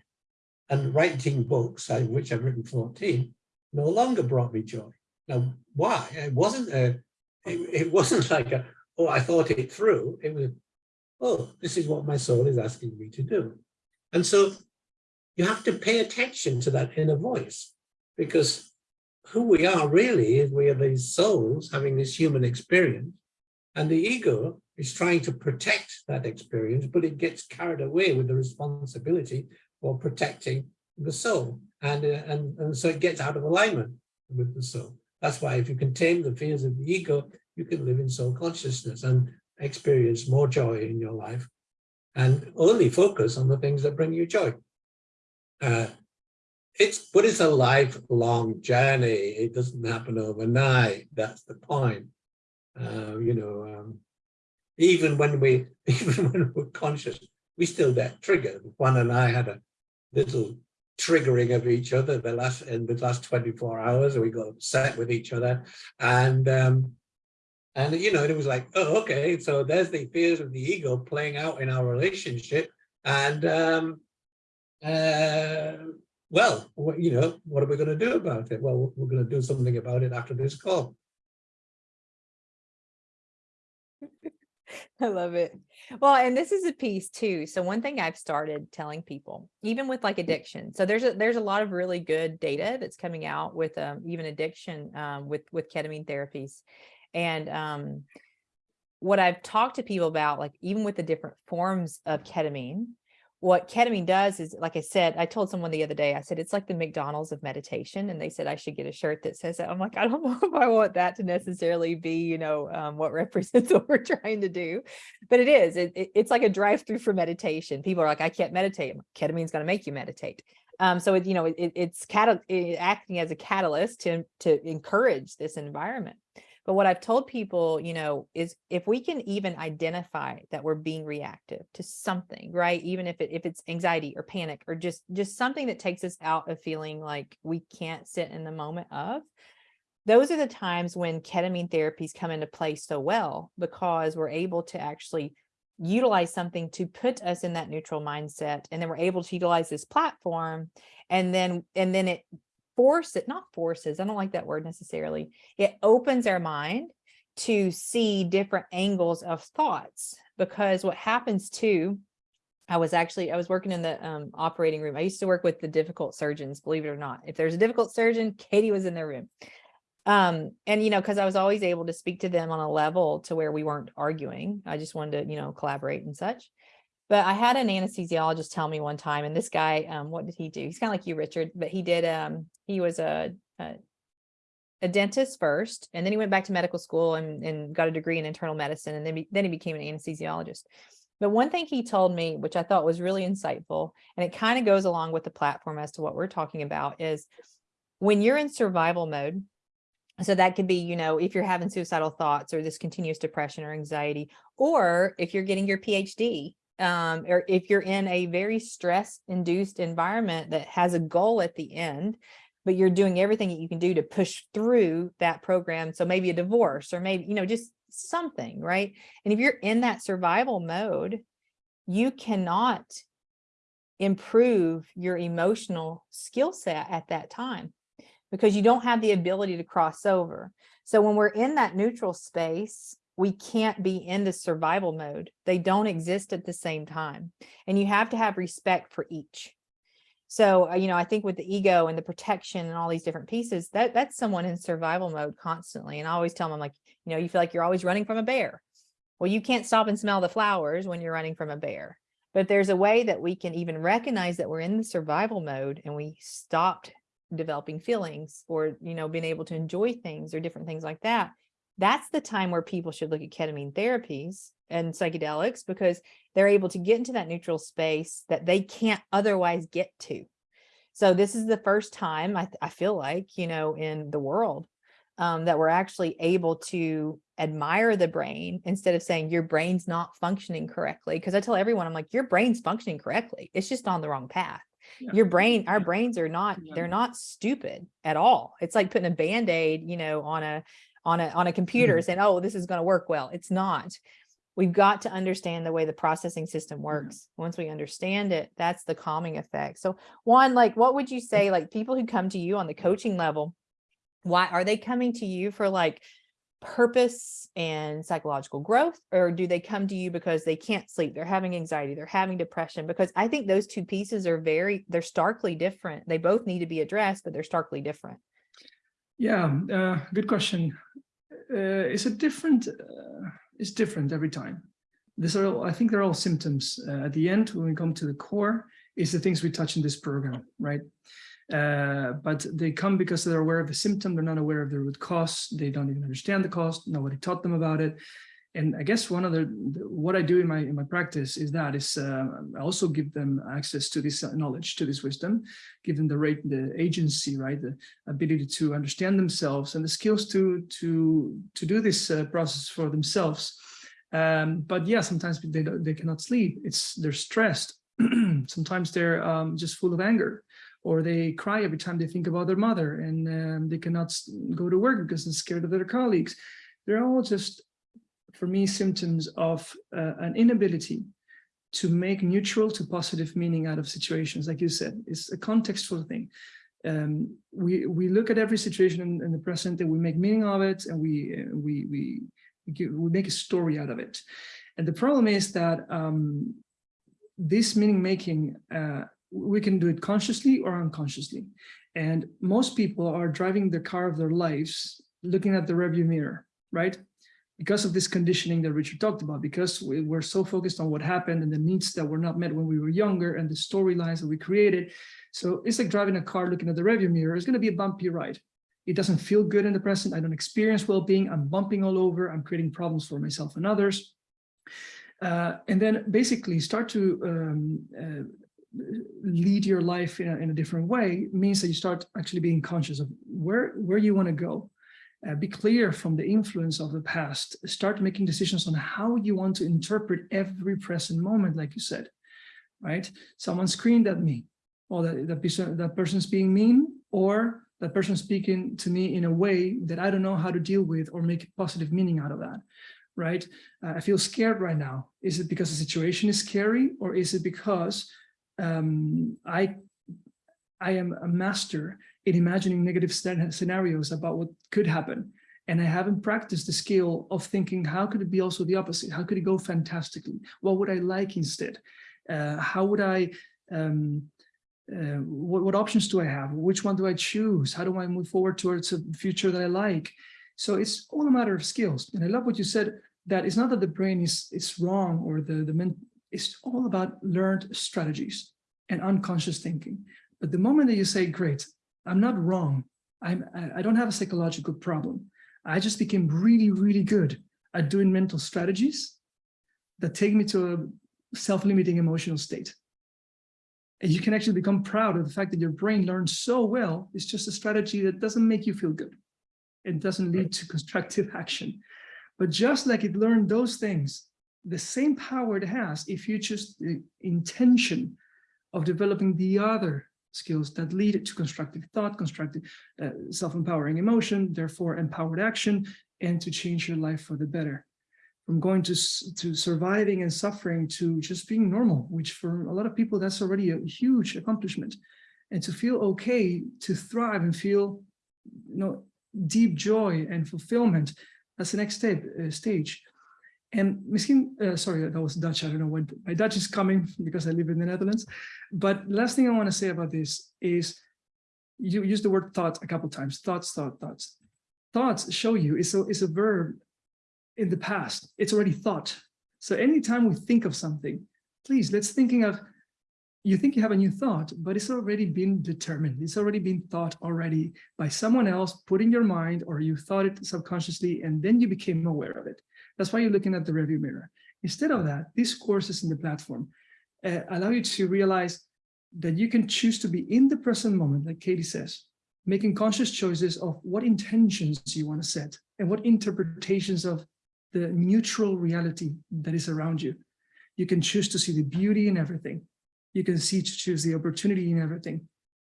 S3: And writing books, which I've written 14, no longer brought me joy. Now, why? It wasn't a, it, it wasn't like a, oh, I thought it through. It was, oh, this is what my soul is asking me to do. And so you have to pay attention to that inner voice because who we are really is we are these souls having this human experience and the ego is trying to protect that experience, but it gets carried away with the responsibility for protecting the soul. And, uh, and, and so it gets out of alignment with the soul. That's why if you can tame the fears of the ego, you can live in soul consciousness and experience more joy in your life and only focus on the things that bring you joy. Uh, it's but it's a lifelong journey. It doesn't happen overnight. That's the point. Uh, you know, um, even when we even when we're conscious, we still get triggered. Juan and I had a little triggering of each other the last in the last 24 hours we got upset with each other. And um and you know it was like oh okay so there's the fears of the ego playing out in our relationship. And um uh well you know what are we going to do about it? Well we're going to do something about it after this call
S1: I love it. Well, and this is a piece too. So one thing I've started telling people, even with like addiction. So there's a there's a lot of really good data that's coming out with um, even addiction um, with with ketamine therapies, and um, what I've talked to people about, like even with the different forms of ketamine, what ketamine does is, like I said, I told someone the other day, I said, it's like the McDonald's of meditation. And they said, I should get a shirt that says that. I'm like, I don't know if I want that to necessarily be, you know, um, what represents what we're trying to do. But it is, it, it, it's like a drive through for meditation. People are like, I can't meditate. Ketamine's going to make you meditate. Um, so it, you know, it, it's acting as a catalyst to, to encourage this environment. But what I've told people, you know, is if we can even identify that we're being reactive to something, right? Even if it if it's anxiety or panic or just just something that takes us out of feeling like we can't sit in the moment of, those are the times when ketamine therapies come into play so well because we're able to actually utilize something to put us in that neutral mindset and then we're able to utilize this platform and then and then it force it, not forces, I don't like that word necessarily. It opens our mind to see different angles of thoughts because what happens too, I was actually, I was working in the um, operating room. I used to work with the difficult surgeons, believe it or not. If there's a difficult surgeon, Katie was in their room. Um, and, you know, cause I was always able to speak to them on a level to where we weren't arguing. I just wanted to, you know, collaborate and such. But I had an anesthesiologist tell me one time, and this guy, um, what did he do? He's kind of like you, Richard, but he did, um, he was a, a, a dentist first, and then he went back to medical school and, and got a degree in internal medicine, and then, be, then he became an anesthesiologist. But one thing he told me, which I thought was really insightful, and it kind of goes along with the platform as to what we're talking about is when you're in survival mode, so that could be, you know, if you're having suicidal thoughts or this continuous depression or anxiety, or if you're getting your PhD um, or if you're in a very stress induced environment that has a goal at the end, but you're doing everything that you can do to push through that program. So maybe a divorce or maybe, you know, just something, right? And if you're in that survival mode, you cannot improve your emotional skill set at that time because you don't have the ability to cross over. So when we're in that neutral space, we can't be in the survival mode. They don't exist at the same time. And you have to have respect for each. So, uh, you know, I think with the ego and the protection and all these different pieces, that that's someone in survival mode constantly. And I always tell them I'm like, you know, you feel like you're always running from a bear. Well, you can't stop and smell the flowers when you're running from a bear. But there's a way that we can even recognize that we're in the survival mode and we stopped developing feelings or, you know, being able to enjoy things or different things like that that's the time where people should look at ketamine therapies and psychedelics because they're able to get into that neutral space that they can't otherwise get to. So this is the first time I, I feel like, you know, in the world um, that we're actually able to admire the brain instead of saying your brain's not functioning correctly. Because I tell everyone, I'm like, your brain's functioning correctly. It's just on the wrong path.
S2: Yeah.
S1: Your brain, our brains are not,
S2: Yeah.
S1: they're not stupid at all. It's like putting a Band-Aid, you know, on a, on a, on a computer mm-hmm. saying, oh, this is going to work well. It's not. We've got to understand the way the processing system mm-hmm. works. Once we understand it, that's the calming effect. So Juan, like, what would you mm. say, like people who come to you on the coaching level, why are they coming to you for like purpose and psychological growth? Or do they come to you because they can't sleep? They're having anxiety, they're having depression, because I think those two pieces are very, they're starkly different. They both need to be addressed, but they're starkly different.
S2: Yeah, uh, good question. Uh, is it different? Uh, it's different every time. These are, all, I think they're all symptoms. Uh, at the end, when we come to the core, is the things we touch in this program, right? Uh, but they come because they're aware of the symptom. They're not aware of the root cause. They don't even understand the cause. Nobody taught them about it. And I guess one of the, what I do in my in my practice is that is uh, I also give them access to this knowledge, to this wisdom, give them the rate, the agency, right, the ability to understand themselves and the skills to to to do this uh, process for themselves. Um, but yeah, sometimes they they cannot sleep. It's they're stressed. sometimes they're um, just full of anger, or they cry every time they think about their mother, and um, they cannot go to work because they're scared of their colleagues. They're all just, for me, symptoms of uh, an inability to make neutral to positive meaning out of situations. Like you said, it's a contextual thing. Um, we we look at every situation in, in the present and we make meaning of it and we uh, we we we, make a story out of it. And the problem is that um, this meaning making uh, we can do it consciously or unconsciously. And most people are driving the car of their lives looking at the rearview mirror right because of this conditioning that Richard talked about, because we, we're so focused on what happened and the needs that were not met when we were younger and the storylines that we created, so it's like driving a car looking at the rearview mirror. It's going to be a bumpy ride. It doesn't feel good in the present. I don't experience well-being. I'm bumping all over. I'm creating problems for myself and others. Uh, and then basically start to um, uh, lead your life in a, in a different way means that you start actually being conscious of where, where you want to go. Uh, be clear from the influence of the past. Start making decisions on how you want to interpret every present moment, like you said, right? Someone screamed at me or that, that, person, that person's being mean, or that person speaking to me in a way that I don't know how to deal with or make positive meaning out of that, right? Uh, I feel scared right now. Is it because the situation is scary, or is it because um, I, I am a master in imagining negative scenarios about what could happen? And I haven't practiced the skill of thinking, how could it be also the opposite? How could it go fantastically? What would I like instead? Uh, how would I, um, uh, what, what options do I have? Which one do I choose? How do I move forward towards a future that I like? So it's all a matter of skills. And I love what you said, that it's not that the brain is, is wrong or the, the men, it's all about learned strategies and unconscious thinking. But the moment that you say, great, I'm not wrong. I'm, I don't have a psychological problem. I just became really, really good at doing mental strategies that take me to a self-limiting emotional state. And you can actually become proud of the fact that your brain learns so well. It's just a strategy that doesn't make you feel good. It doesn't lead to constructive action. But just like it learned those things, the same power it has if you choose uh, the intention of developing the other skills that lead to constructive thought, constructive uh, self-empowering emotion, therefore empowered action, and to change your life for the better from going to, to surviving and suffering to just being normal, which for a lot of people, that's already a huge accomplishment. And to feel okay, to thrive and feel you know, deep joy and fulfillment, that's the next step, uh, stage. And misschien, uh, sorry, that was Dutch. I don't know when my Dutch is coming because I live in the Netherlands. But last thing I want to say about this is you use the word thought a couple times, thoughts, thought, thoughts. Thoughts show you, it's a, it's a verb in the past. It's already thought. So anytime we think of something, please, let's thinking of, you think you have a new thought, but it's already been determined. It's already been thought already by someone else put in your mind, or you thought it subconsciously, and then you became aware of it. That's why you're looking at the review mirror. Instead of that, these courses in the platform uh, allow you to realize that you can choose to be in the present moment, like Katie says, making conscious choices of what intentions you want to set and what interpretations of the neutral reality that is around you. You can choose to see the beauty in everything. You can see to choose the opportunity in everything.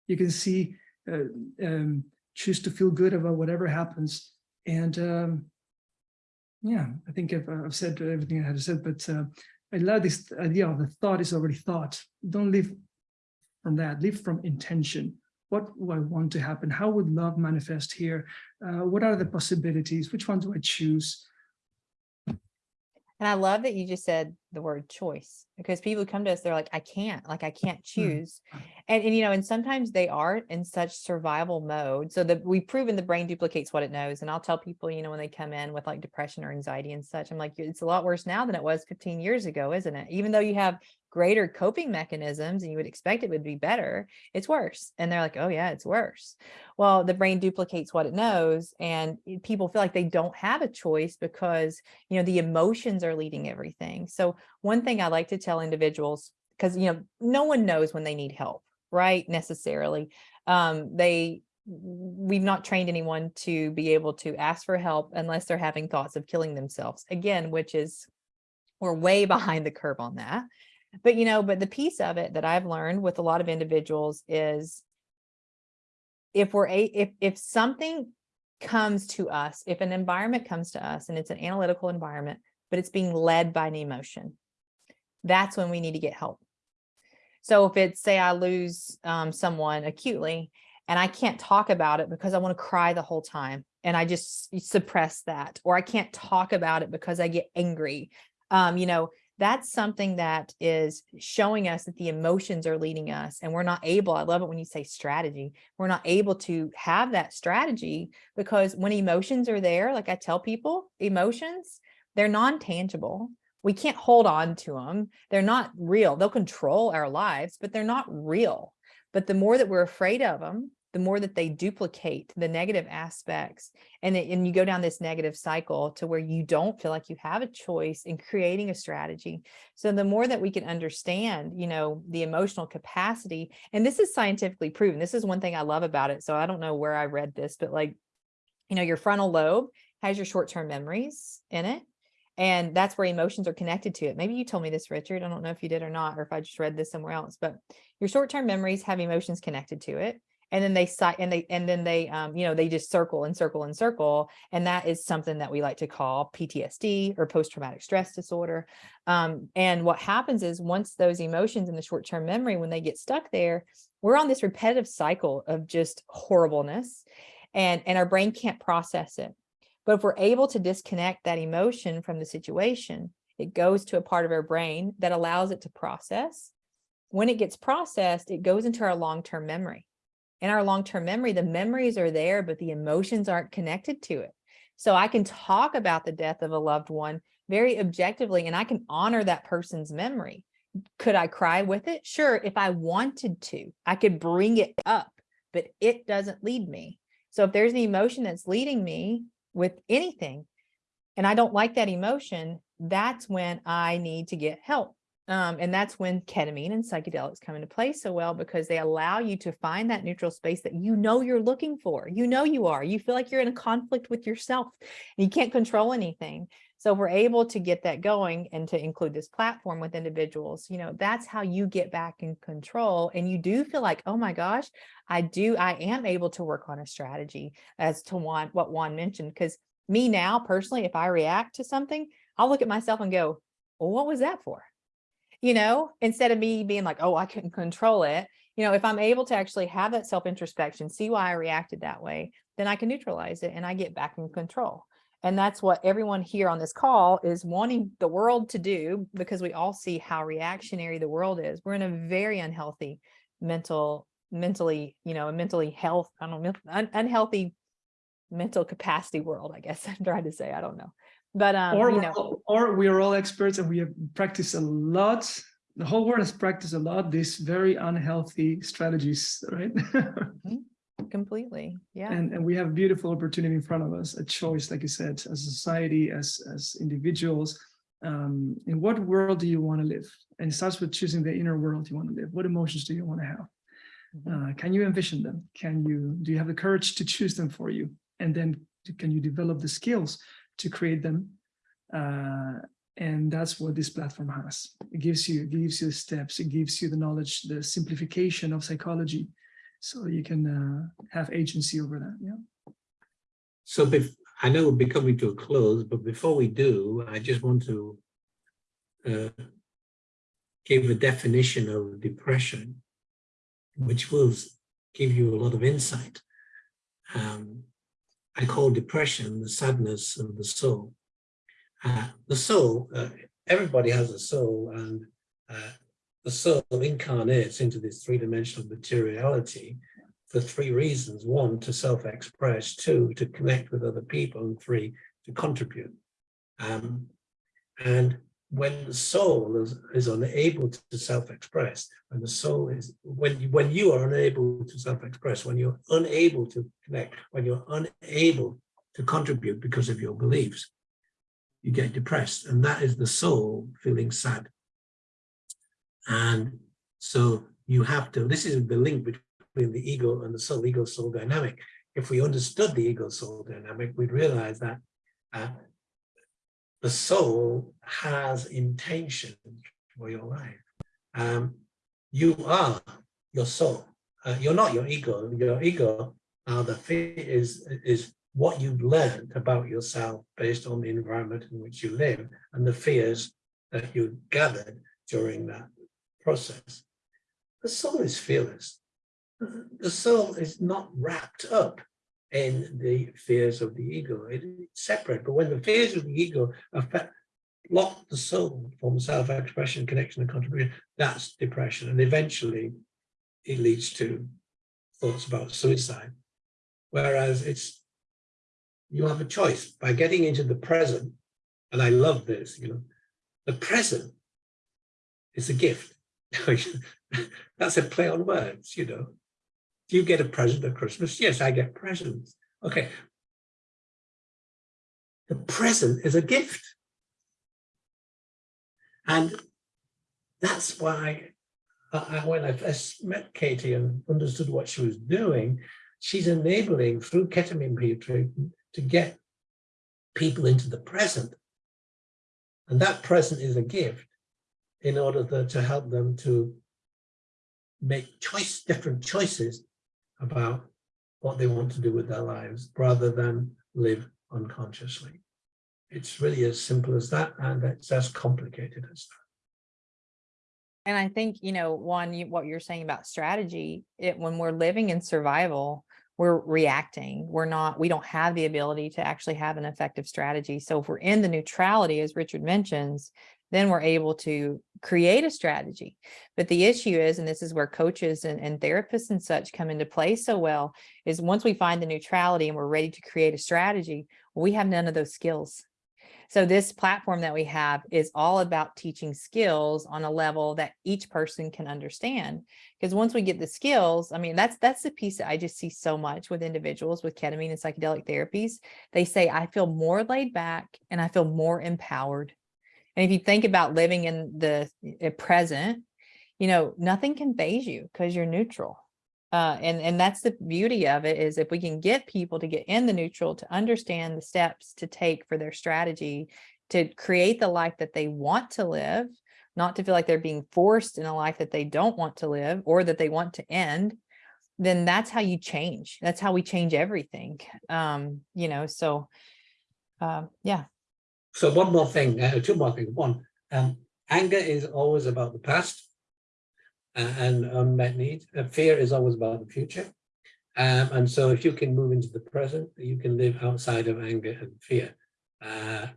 S2: You can see, uh, um, choose to feel good about whatever happens. And um, yeah, I think I've, I've said everything I had to say, but uh, I love this idea of the thought is already thought. Don't live from that, live from intention. What do I want to happen? How would love manifest here? Uh, what are the possibilities? Which one do I choose?
S1: And I love that you just said the word choice because people come to us, they're like, I can't, like, I can't mm-hmm. choose. And, and, you know, and sometimes they are in such survival mode. So that we've proven the brain duplicates what it knows. And I'll tell people, you know, when they come in with like depression or anxiety and such, I'm like, it's a lot worse now than it was 15 years ago, isn't it? Even though you have greater coping mechanisms and you would expect it would be better, it's worse. And they're like, oh yeah, it's worse. Well, the brain duplicates what it knows and people feel like they don't have a choice because, you know, the emotions are leading everything. So one thing I like to tell individuals, because, you know, no one knows when they need help, right? Necessarily. Um, they, we've not trained anyone to be able to ask for help unless they're having thoughts of killing themselves again, which is, we're way behind the curve on that. But, you know, but the piece of it that I've learned with a lot of individuals is if we're a, if, if something comes to us, if an environment comes to us and it's an analytical environment, but it's being led by an emotion, that's when we need to get help. So if it's say I lose um, someone acutely and I can't talk about it because I want to cry the whole time and I just suppress that, or I can't talk about it because I get angry. Um, you know, that's something that is showing us that the emotions are leading us and we're not able, I love it when you say strategy, we're not able to have that strategy because when emotions are there, like I tell people, emotions, they're non-tangible. We can't hold on to them. They're not real. They'll control our lives, but they're not real. But the more that we're afraid of them, the more that they duplicate the negative aspects and, it, and you go down this negative cycle to where you don't feel like you have a choice in creating a strategy. So the more that we can understand, you know, the emotional capacity, and this is scientifically proven. This is one thing I love about it. So I don't know where I read this, but like, you know, your frontal lobe has your short-term memories in it. And that's where emotions are connected to it. Maybe you told me this, Richard. I don't know if you did or not, or if I just read this somewhere else, but your short-term memories have emotions connected to it and then they cite and they and then they um, you know they just circle and circle and circle and that is something that we like to call PTSD or post-traumatic stress disorder um, and what happens is once those emotions in the short-term memory when they get stuck there we're on this repetitive cycle of just horribleness and and our brain can't process it but if we're able to disconnect that emotion from the situation it goes to a part of our brain that allows it to process when it gets processed it goes into our long-term memory in our long-term memory, the memories are there, but the emotions aren't connected to it. So I can talk about the death of a loved one very objectively, and I can honor that person's memory. Could I cry with it? Sure, if I wanted to, I could bring it up, but it doesn't lead me. So if there's an emotion that's leading me with anything, and I don't like that emotion, that's when I need to get help. Um, and that's when ketamine and psychedelics come into play so well because they allow you to find that neutral space that you know you're looking for. You know you are. You feel like you're in a conflict with yourself. And you can't control anything. So we're able to get that going and to include this platform with individuals, you know, that's how you get back in control. And you do feel like, oh my gosh, I do, I am able to work on a strategy as to Juan, what Juan mentioned. Because me now personally, if I react to something, I'll look at myself and go, well, what was that for? you know, instead of me being like, oh, I couldn't control it. You know, if I'm able to actually have that self introspection, see why I reacted that way, then I can neutralize it and I get back in control. And that's what everyone here on this call is wanting the world to do because we all see how reactionary the world is. We're in a very unhealthy mental, mentally, you know, a mentally health, I don't know, un unhealthy mental capacity world, I guess I'm trying to say, I don't know but um,
S2: or,
S1: you know,
S2: or we are all experts and we have practiced a lot. The whole world has practiced a lot these very unhealthy strategies, right?
S1: Mm-hmm. Completely, yeah.
S2: And, and we have a beautiful opportunity in front of us, a choice, like you said, as a society, as, as individuals. Um, in what world do you want to live? And it starts with choosing the inner world you want to live. What emotions do you want to have?
S1: Mhm.
S2: Uh, can you envision them? Can you, do you have the courage to choose them for you? And then can you develop the skills to create them? Uh, and that's what this platform has. It gives you, it gives you the steps, it gives you the knowledge, the simplification of psychology. So you can uh, have agency over that, yeah.
S3: So I know we'll be coming to a close, but before we do, I just want to uh, give a definition of depression, which will give you a lot of insight. Um, I call depression the sadness of the soul. Uh, the soul, uh, everybody has a soul and uh, the soul incarnates into this three-dimensional materiality for three reasons. One, to self-express, two, to connect with other people, and three, to contribute. Um, and when the soul is, is unable to self-express, when the soul is, when you, when you are unable to self-express, when you're unable to connect, when you're unable to contribute because of your beliefs, you get depressed. And that is the soul feeling sad. And so you have to, this is the link between the ego and the soul, ego soul dynamic. If we understood the ego soul dynamic, we'd realize that uh, the soul has intention for your life. Um, you are your soul. Uh, you're not your ego. Your ego uh, the fear is, is what you've learned about yourself based on the environment in which you live and the fears that you gathered during that process. The soul is fearless. The soul is not wrapped up in the fears of the ego. It is separate, but when the fears of the ego affect, block the soul from self-expression, connection, and contribution, that's depression. And eventually it leads to thoughts about suicide. Whereas it's, you have a choice by getting into the present. And I love this, you know, the present is a gift. That's a play on words, you know. Do you get a present at Christmas? Yes, I get presents. Okay. The present is a gift. And that's why I, when I first met Katie and understood what she was doing, she's enabling through ketamine treatment to get people into the present. And that present is a gift in order to, to help them to make choice, different choices about what they want to do with their lives rather than live unconsciously. It's really as simple as that and it's as complicated as that.
S1: And I think, you know, Juan, you, what you're saying about strategy, it, when we're living in survival, we're reacting. We're not, we don't have the ability to actually have an effective strategy. So if we're in the neutrality, as Richard mentions, then we're able to create a strategy. But the issue is, and this is where coaches and, and therapists and such come into play so well, is once we find the neutrality and we're ready to create a strategy, we have none of those skills. So this platform that we have is all about teaching skills on a level that each person can understand. Because once we get the skills, I mean, that's that's the piece that I just see so much with individuals with ketamine and psychedelic therapies. They say, I feel more laid back and I feel more empowered. And if you think about living in the uh, present, you know, nothing can faze you because you're neutral. Uh, and, and that's the beauty of it is if we can get people to get in the neutral to understand the steps to take for their strategy to create the life that they want to live, not to feel like they're being forced in a life that they don't want to live or that they want to end, then that's how you change. That's how we change everything. Um, you know, so uh, yeah.
S3: So one more thing, uh, two more things. One, um, anger is always about the past uh, and unmet needs. Uh, fear is always about the future. Um, and so if you can move into the present, you can live outside of anger and fear. Uh,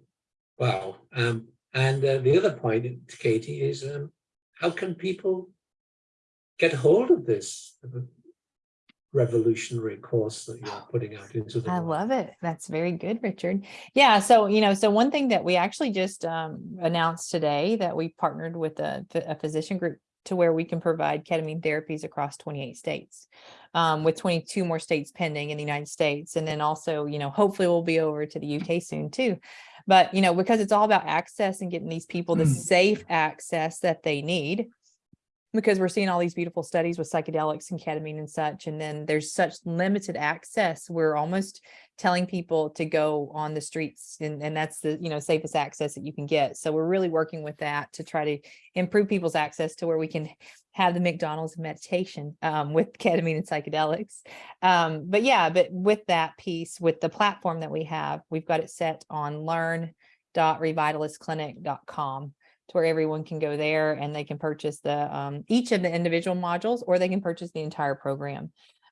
S3: wow. Um, and uh, the other point, Katie, is um, how can people get hold of this revolutionary course that you're putting out into the
S1: I
S3: world?
S1: love it. That's very good, Richard. Yeah. So, you know, so one thing that we actually just um, announced today that we partnered with a, a physician group to where we can provide ketamine therapies across 28 states um, with 22 more states pending in the United States. And then also, you know, hopefully we'll be over to the UK soon too. But, you know, because it's all about access and getting these people the
S2: Mm.
S1: safe access that they need, because we're seeing all these beautiful studies with psychedelics and ketamine and such, and then there's such limited access. We're almost telling people to go on the streets and, and that's the, you know, safest access that you can get. So we're really working with that to try to improve people's access to where we can have the McDonald's meditation um, with ketamine and psychedelics. Um, but yeah, but with that piece, with the platform that we have, we've got it set on learn.revitalisclinic.com to where everyone can go there and they can purchase the um, each of the individual modules or they can purchase the entire program.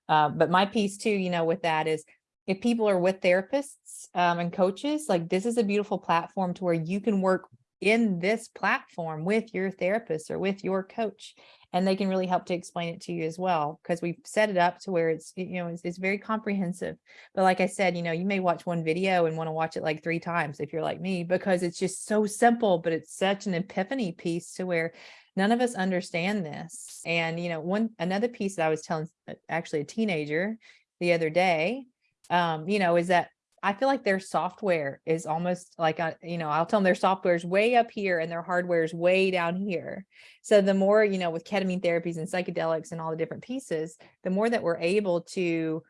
S1: Uh, but my piece too, you know, with that is if people are with therapists um, and coaches, like this is a beautiful platform to where you can work in this platform with your therapist or with your coach and they can really help to explain it to you as well because we've set it up to where it's you know it's, it's very comprehensive. But like i said you know you may watch one video and want to watch it like three times if you're like me because it's just so simple but it's such an epiphany piece to where none of us understand this. And you know one another piece that i was telling uh, actually a teenager the other day um you know is that I feel like their software is almost like, a, you know, I'll tell them their software is way up here and their hardware is way down here. So the more, you know, with ketamine therapies and psychedelics and all the different pieces, the more that we're able to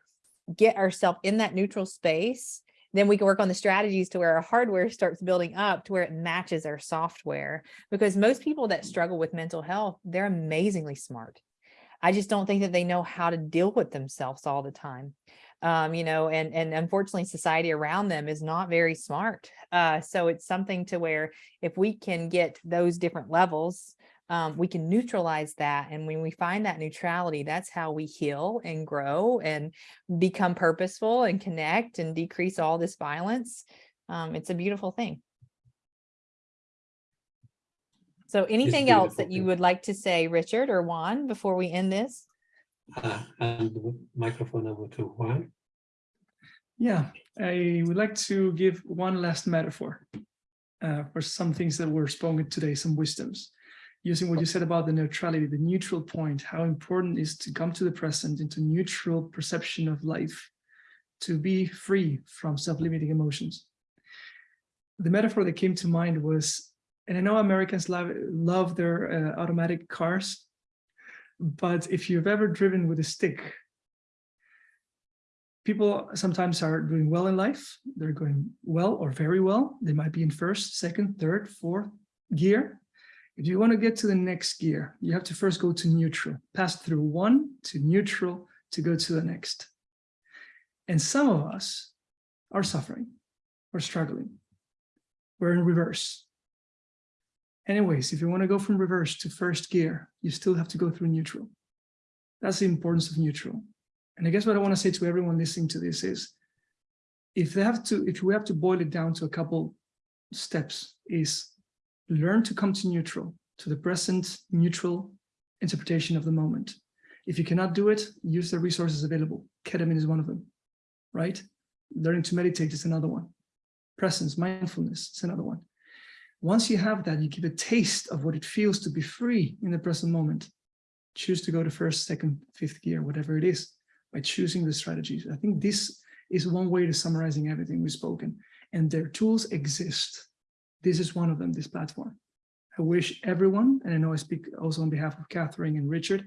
S1: get ourselves in that neutral space, then we can work on the strategies to where our hardware starts building up to where it matches our software. Because most people that struggle with mental health, they're amazingly smart. I just don't think that they know how to deal with themselves all the time um, you know, and, and unfortunately society around them is not very smart. Uh, so it's something to where if we can get those different levels, um, we can neutralize that. And when we find that neutrality, that's how we heal and grow and become purposeful and connect and decrease all this violence. Um, it's a beautiful thing. So anything else that you would like to say, Richard or Juan, before we end this?
S3: Uh, and the microphone over to Juan.
S2: Yeah, I would like to give one last metaphor uh, for some things that were spoken today, some wisdoms. Using what you said about the neutrality, the neutral point, how important it is to come to the present into neutral perception of life, to be free from self-limiting emotions. The metaphor that came to mind was, and I know Americans love, love their uh, automatic cars, but if you've ever driven with a stick, people sometimes are doing well in life. They're going well or very well. They might be in first, second, third, fourth gear. If you want to get to the next gear, you have to first go to neutral, pass through one to neutral to go to the next. And some of us are suffering or struggling. We're in reverse. Anyways, if you want to go from reverse to first gear, you still have to go through neutral. That's the importance of neutral. And I guess what I want to say to everyone listening to this is, if they have to, if we have to boil it down to a couple steps, is learn to come to neutral, to the present neutral interpretation of the moment. If you cannot do it, use the resources available. Ketamine is one of them, right? Learning to meditate is another one. Presence, mindfulness is another one. Once you have that, you give a taste of what it feels to be free in the present moment. Choose to go to first, second, fifth gear, whatever it is by choosing the strategies. I think this is one way to summarizing everything we've spoken and their tools exist. This is one of them, this platform. I wish everyone, and I know I speak also on behalf of Kathryn and Richard,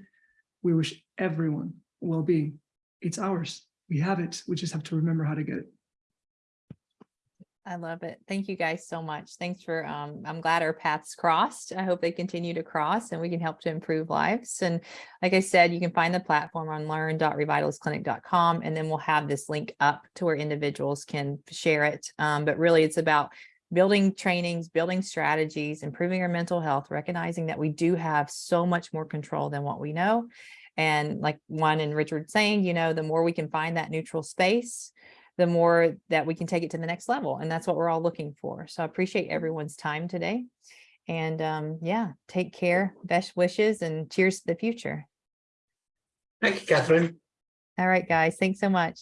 S2: we wish everyone well-being. It's ours. We have it. We just have to remember how to get it.
S1: I love it. Thank you guys so much. Thanks for, um, I'm glad our paths crossed. I hope they continue to cross and we can help to improve lives. And like I said, you can find the platform on learn.revitalisclinic.com and then we'll have this link up to where individuals can share it. Um, but really it's about building trainings, building strategies, improving our mental health, recognizing that we do have so much more control than what we know. And like Juan and Richard saying, you know, the more we can find that neutral space, the more that we can take it to the next level. And that's what we're all looking for. So I appreciate everyone's time today. And um, yeah, take care, best wishes and cheers to the future.
S3: Thank you, Kathryn.
S1: All right, guys, thanks so much.